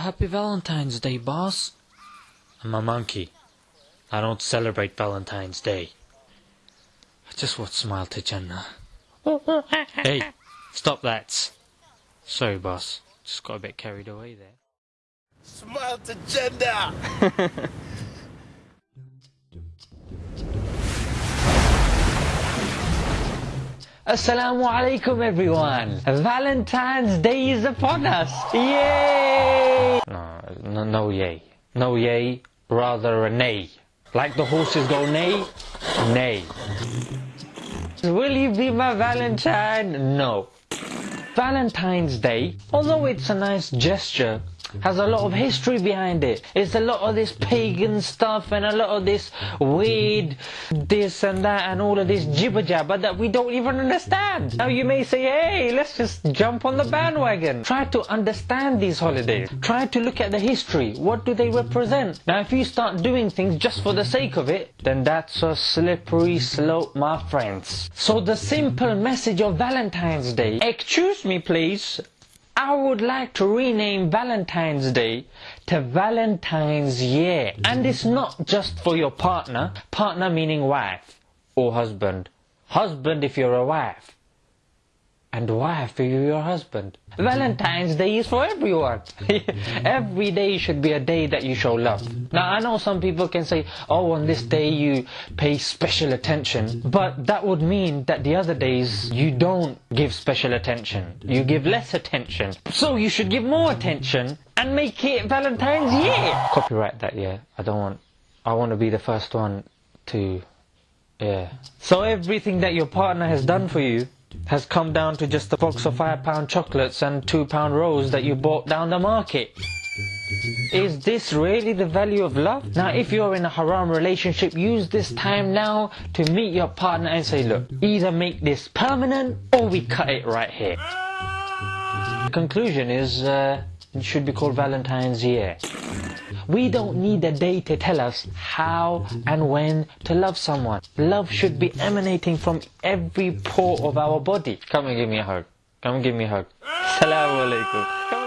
Happy Valentine's Day, boss. I'm a monkey. I don't celebrate Valentine's Day. I just want to smile to Jannah. hey, stop that. Sorry, boss. Just got a bit carried away there. Smile to gender. Assalamu alaikum everyone. Valentine's Day is upon us. Yay! No, no, no yay. No yay, rather a nay. Like the horses go nay, nay. Will you be my Valentine? No. Valentine's Day, although it's a nice gesture, has a lot of history behind it. It's a lot of this pagan stuff and a lot of this weird this and that and all of this jibber jabber that we don't even understand. Now you may say, hey, let's just jump on the bandwagon. Try to understand these holidays. Try to look at the history. What do they represent? Now if you start doing things just for the sake of it, then that's a slippery slope, my friends. So the simple message of Valentine's Day, excuse me please, I would like to rename Valentine's Day to Valentine's Year. And it's not just for your partner, partner meaning wife or husband. Husband if you're a wife. And if you're your husband. Valentine's Day is for everyone. Every day should be a day that you show love. Now I know some people can say, oh on this day you pay special attention. But that would mean that the other days you don't give special attention. You give less attention. So you should give more attention and make it Valentine's Year. Copyright that, yeah. I don't want, I want to be the first one to, yeah. So everything that your partner has done for you has come down to just a box of five pound chocolates and two pound rolls that you bought down the market. Is this really the value of love? Now if you're in a haram relationship, use this time now to meet your partner and say, look, either make this permanent or we cut it right here. The conclusion is, uh, it should be called Valentine's Year. We don't need a day to tell us how and when to love someone. Love should be emanating from every pore of our body. Come and give me a hug. Come and give me a hug. Assalamu alaikum.